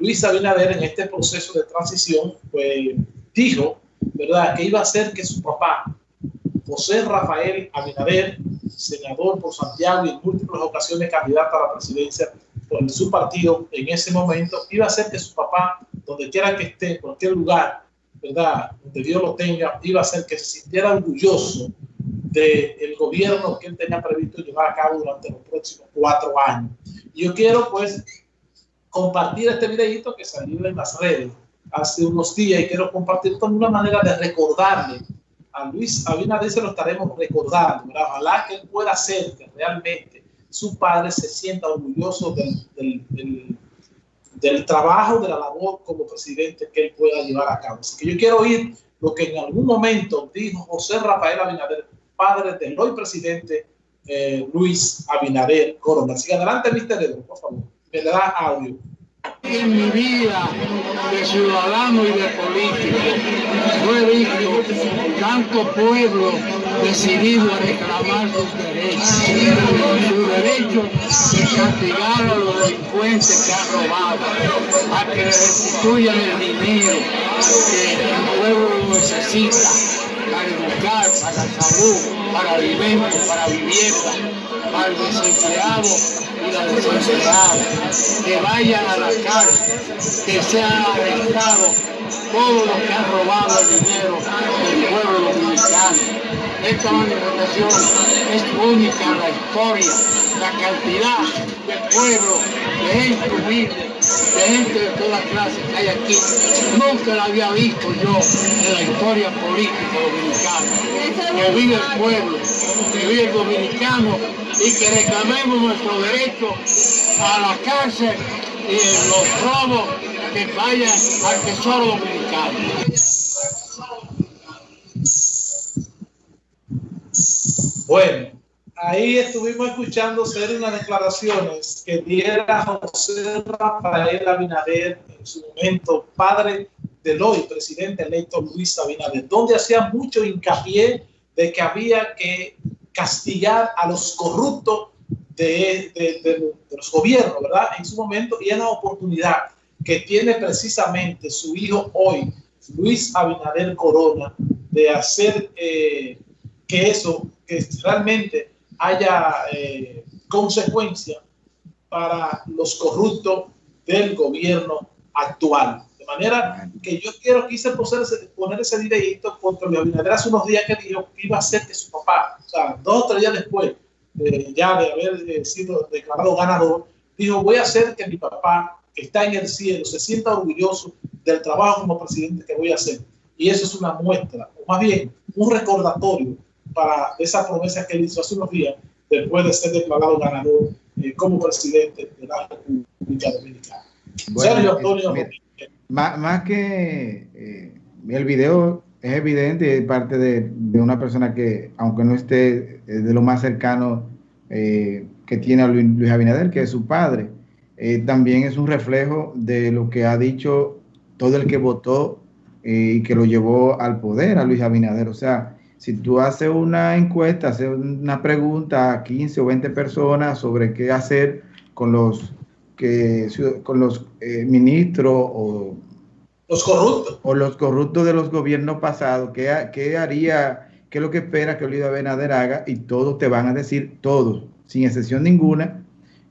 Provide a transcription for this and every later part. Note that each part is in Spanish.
Luis Abinader en este proceso de transición, pues dijo, ¿verdad?, que iba a hacer que su papá, José Rafael Abinader, senador por Santiago y en múltiples ocasiones candidato a la presidencia por su partido en ese momento, iba a hacer que su papá, donde quiera que esté, en cualquier lugar, ¿verdad? Donde Dios lo tenga, iba a hacer que se sintiera orgulloso del gobierno que él tenía previsto llevar a cabo durante los próximos cuatro años. Yo quiero, pues, compartir este videito que salió en las redes hace unos días y quiero compartir con una manera de recordarle a Luis Abinader, se lo estaremos recordando, ¿verdad? ojalá que él pueda hacer que realmente su padre se sienta orgulloso del, del, del, trabajo, de la labor como presidente que él pueda llevar a cabo. Así que yo quiero oír lo que en algún momento dijo José Rafael Abinader, padre del hoy presidente eh, Luis Abinader Corona. Así que adelante, Mr. Edward, por favor. En mi vida de ciudadano y de político, no he visto tanto pueblo decidido a reclamar sus derechos, su derecho de castigar a los delincuentes que han robado, a que restituyan el dinero que el pueblo necesita para educar, para salud, para alimentos, para vivienda, para el desempleado y la desempleada, que vayan a la cárcel, que sean arrestados todos los que han robado el dinero del pueblo dominicano. Esta manifestación es única en la historia, la cantidad de pueblo, de gente humilde, de gente de todas clases que hay aquí. Nunca la había visto yo en la historia política dominicana. Que vive el pueblo, que vive el dominicano y que reclamemos nuestro derecho a la cárcel y los robos que vayan al tesoro dominicano. Bueno, ahí estuvimos escuchando ser unas declaraciones que diera José Rafael Abinader en su momento, padre del hoy presidente electo Luis Abinader, donde hacía mucho hincapié de que había que castigar a los corruptos de, los gobiernos, ¿verdad? En su momento, y es la oportunidad que tiene precisamente su hijo hoy, Luis Abinader Corona, de hacer eh, que eso, realmente haya eh, consecuencia para los corruptos del gobierno actual. Manera que yo quiero, quise poner ese, poner ese videito contra Luis Abinader hace unos días que dijo que iba a hacer que su papá, o sea, dos o tres días después, ya de haber eh, sido declarado ganador, dijo, voy a hacer que mi papá, que está en el cielo, se sienta orgulloso del trabajo como presidente que voy a hacer. Y eso es una muestra, o más bien, un recordatorio para esa promesa que él hizo hace unos días, después de ser declarado ganador eh, como presidente de la República Dominicana. Bueno, Sergio Antonio eh, más, más, que eh, el video es evidente de parte de, de, una persona que, aunque no esté de lo más cercano eh, que tiene a Luis, Abinader, que es su padre, eh, también es un reflejo de lo que ha dicho todo el que votó y que lo llevó al poder a Luis Abinader. O sea, si tú haces una encuesta, haces una pregunta a 15 o 20 personas sobre qué hacer con los que con los ministros o los corruptos. O los corruptos de los gobiernos pasados. ¿Qué, qué haría, qué es lo que espera que Luis Abinader haga? Y todos te van a decir, todos, sin excepción ninguna,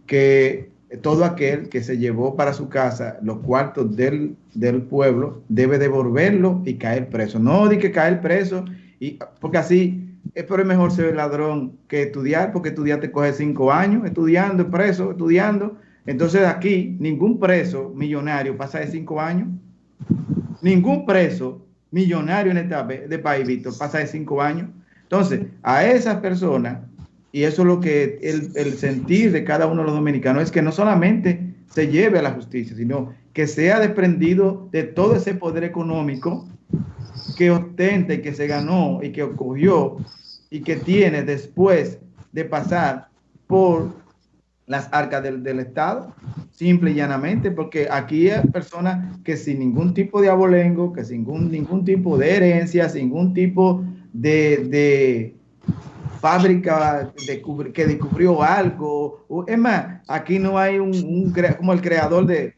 que todo aquel que se llevó para su casa los cuartos del, del pueblo debe devolverlo y caer preso. No di que caer preso, y, porque así es por mejor ser ladrón que estudiar, porque estudiar te coge cinco años estudiando, preso, estudiando. Entonces aquí ningún preso millonario pasa de cinco años. Ningún preso millonario en este de país, Víctor, pasa de cinco años. Entonces, a esas personas, y eso es lo que el, el, sentir de cada uno de los dominicanos, es que no solamente se lleve a la justicia, sino que sea desprendido de todo ese poder económico que ostenta y que se ganó y que ocurrió y que tiene después de pasar por las arcas del, del, Estado, simple y llanamente, porque aquí hay personas que sin ningún tipo de abolengo, que sin ningún, ningún tipo de herencia, sin ningún tipo de, de, fábrica que descubrió algo. Es más, aquí no hay un, como el creador de,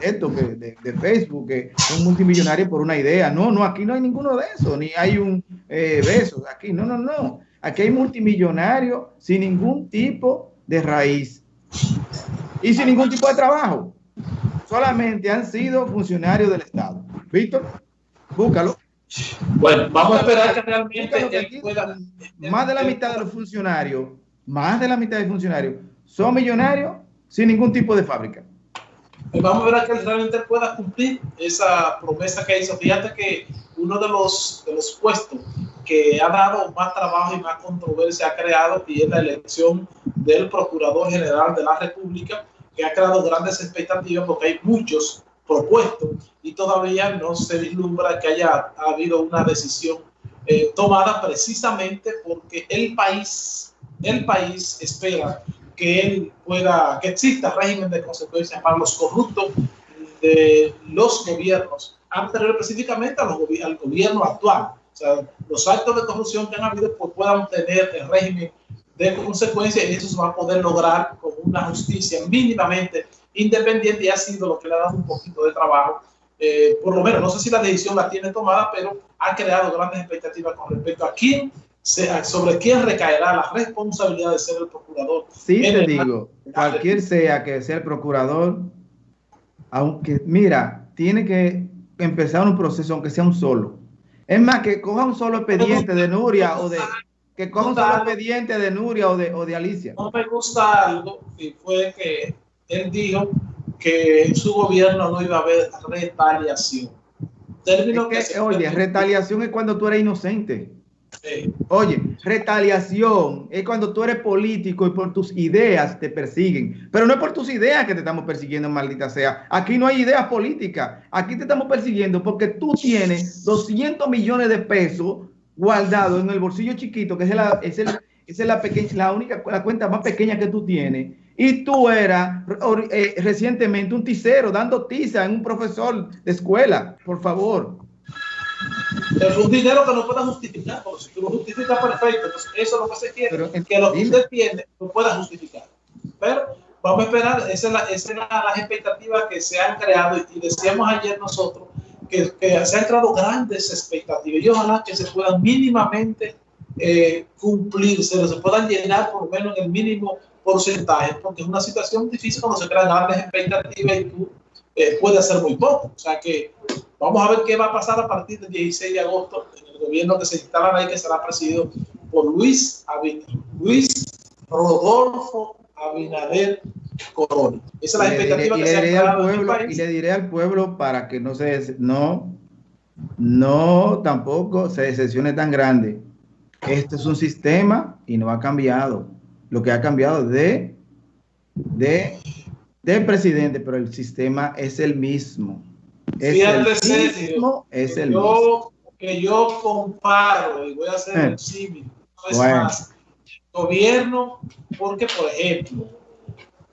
esto, de, Facebook, que es un multimillonario por una idea. No, no, aquí no hay ninguno de eso, ni hay un eh, beso. Aquí, no, no, no. Aquí hay multimillonarios sin ningún tipo de raíz y sin ningún tipo de trabajo. Solamente han sido funcionarios del Estado. Víctor, búscalo. Bueno, vamos a esperar que realmente Más de la mitad de los funcionarios, más de la mitad de funcionarios son millonarios sin ningún tipo de fábrica. Pues vamos a ver a que realmente pueda cumplir esa promesa que hizo. Fíjate que uno de los, de los puestos que ha dado más trabajo y más controversia ha creado y es la elección del Procurador General de la República, que ha creado grandes expectativas porque hay muchos propuesto y todavía no se vislumbra que haya habido una decisión eh, tomada precisamente porque el país, el país espera que él pueda, que exista régimen de consecuencias para los corruptos de los gobiernos, anterior específicamente a los, al gobierno actual. O sea, los actos de corrupción que han habido pues, puedan tener el régimen de consecuencias y eso se va a poder lograr con una justicia mínimamente independiente y ha sido lo que le ha dado un poquito de trabajo. Eh, por lo menos, no sé si la decisión la tiene tomada, pero ha creado grandes expectativas con respecto a quién, sobre quién recaerá la responsabilidad de ser el procurador. Sí, te digo, cualquier sea que sea el procurador, aunque, mira, tiene que empezar un proceso, aunque sea un solo. Es más, que coja un solo expediente de Nuria o de, que coja un solo expediente de Nuria o de, o de Alicia. No me gusta algo y fue que él dijo que en su gobierno no iba a haber retaliación. oye, retaliación es cuando tú eres inocente. Oye, retaliación es cuando tú eres político y por tus ideas te persiguen. Pero no es por tus ideas que te estamos persiguiendo, maldita sea. Aquí no hay ideas políticas. Aquí te estamos persiguiendo porque tú tienes 200 millones de pesos guardados en el bolsillo chiquito, que es la, es el, es la, pequeña, la única la cuenta más pequeña que tú tienes y tú eras eh, recientemente un ticero dando tiza en un profesor de escuela, por favor. Es un dinero que no pueda justificar, porque si tú lo justificas perfecto, entonces eso es lo que se quiere, que lo que usted tiene lo pueda justificar. Pero vamos a esperar, esa es la, la, las expectativas que se han creado y decíamos ayer nosotros se han creado grandes expectativas y ojalá que se puedan mínimamente eh, cumplir, se, puedan llenar por lo menos en el mínimo porcentaje, porque es una situación difícil cuando se crean grandes expectativas y tú eh, puedes hacer muy poco. O sea que vamos a ver qué va a pasar a partir del 16 de agosto en el gobierno que se instala ahí, que será presidido por Luis, Luis Rodolfo Abinader Corona. Esa es la expectativa que se ha creado en el país. Y le diré al pueblo para que no se, no, no tampoco se decepcione tan grande. Esto es un sistema y no ha cambiado lo que ha cambiado de, de, del presidente, pero el sistema es el mismo. Es el mismo, es el mismo. Que yo comparo, y voy a hacer eh. un símil, no más, gobierno, porque por ejemplo,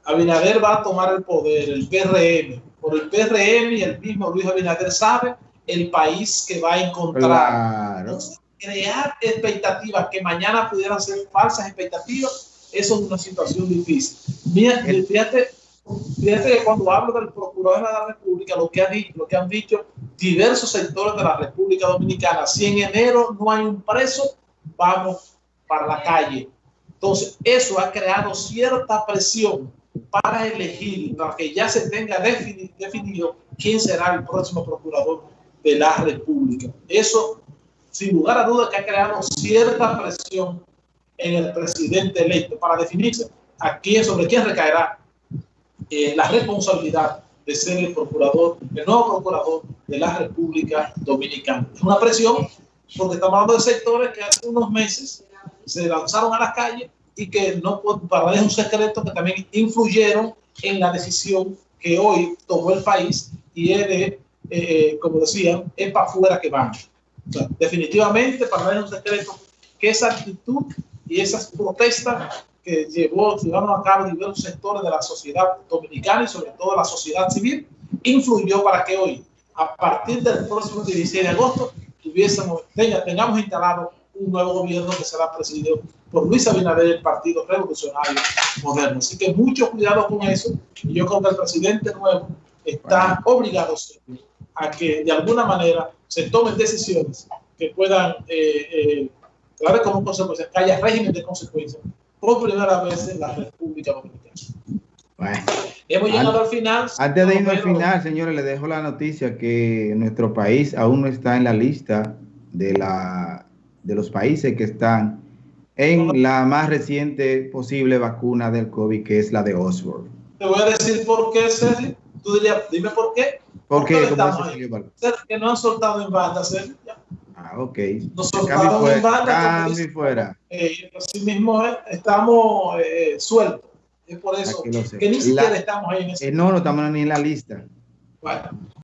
Abinader va a tomar el poder, el PRM, por el PRM y el mismo Luis Abinader sabe el país que va a encontrar. crear expectativas que mañana pudieran ser falsas expectativas eso es una situación difícil. Mira, fíjate, fíjate que cuando hablo del Procurador de la República, lo que, ha dicho, lo que han dicho diversos sectores de la República Dominicana, si en enero no hay un preso, vamos para la calle. Entonces, eso ha creado cierta presión para elegir, para que ya se tenga definido quién será el próximo procurador de la República. Eso, sin lugar a dudas, que ha creado cierta presión en el presidente electo para definirse a quién, sobre quién recaerá eh, la responsabilidad de ser el procurador, el nuevo procurador de la República Dominicana. Es una presión porque estamos hablando de sectores que hace unos meses se lanzaron a las calles y que no, para es un secreto, que también influyeron en la decisión que hoy tomó el país y es de, eh, como decían, es para afuera que van. definitivamente, para es un secreto, que esa actitud y esas protestas que llevó, llevaron a cabo diversos sectores de la sociedad dominicana y sobre todo la sociedad civil, influyó para que hoy, a partir del próximo 16 de agosto, tuviésemos, tengamos instalado un nuevo gobierno que será presidido por Luis Abinader, el Partido Revolucionario Moderno. Así que mucho cuidado con eso. Y yo creo que el presidente nuevo está obligado a que de alguna manera se tomen decisiones que puedan eh, eh, como consecuencia que haya régimen de consecuencias por primera vez en la República Dominicana. Bueno, Hemos llegado al final. Antes de irnos al final, señores, les dejo la noticia que nuestro país aún no está en la lista de, la, de los países que están en la más reciente posible vacuna del COVID, que es la de Oxford. Te voy a decir por qué, Sergio. Tú dirías, dime por qué. ¿Por qué? que no han soltado en banda, Sergio. Ah, ok. Nos soltaron en banda. fuera. Eh, así mismo eh, estamos eh, sueltos. Es por eso que ni siquiera estamos ahí en ese. Eh, no, no estamos ni en la lista. Bueno.